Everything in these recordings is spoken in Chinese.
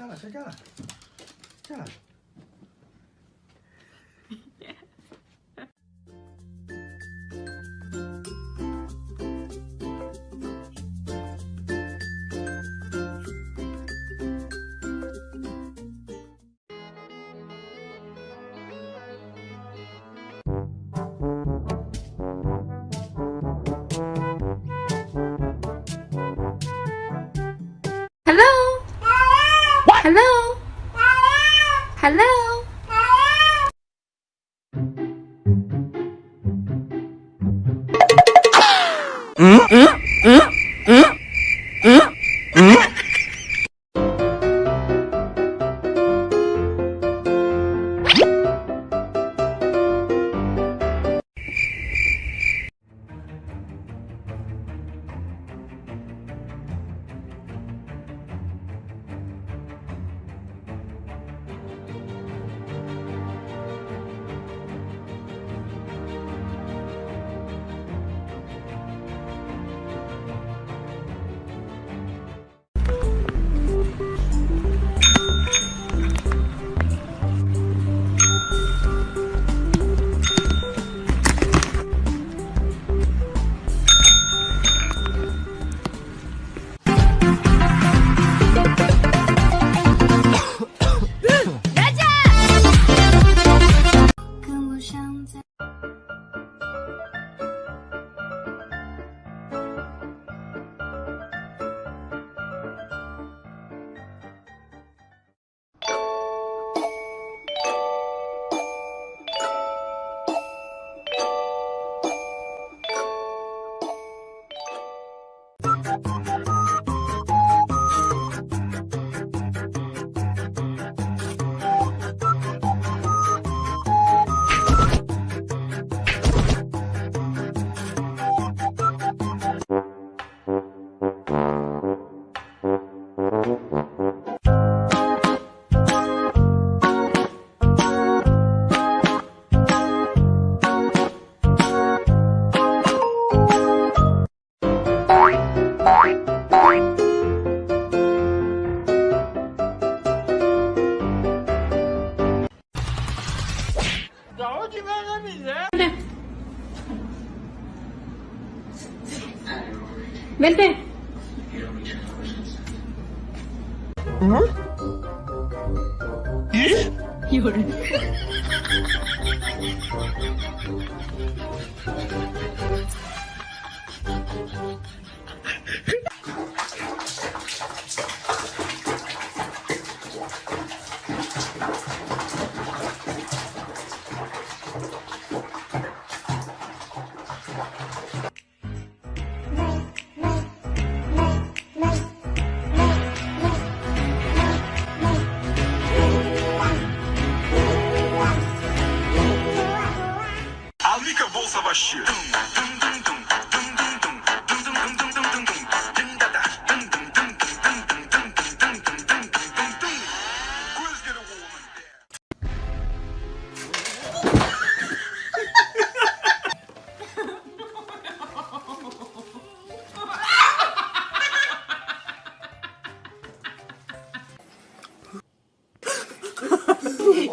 下来了，睡来了，进来了。Hello? Hello? Mm -hmm. Vente. ¿Eh?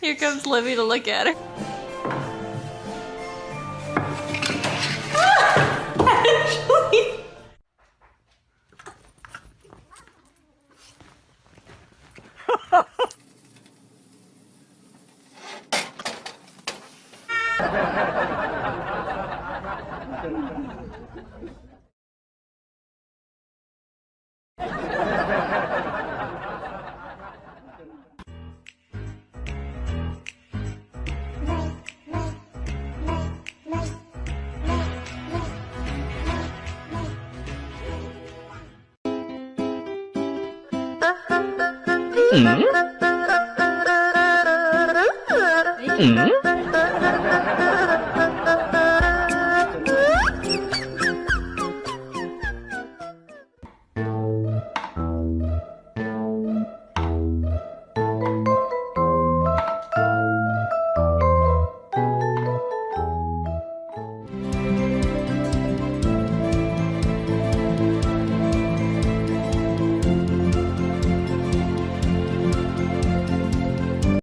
Here comes Livy to look at her. 嗯？嗯？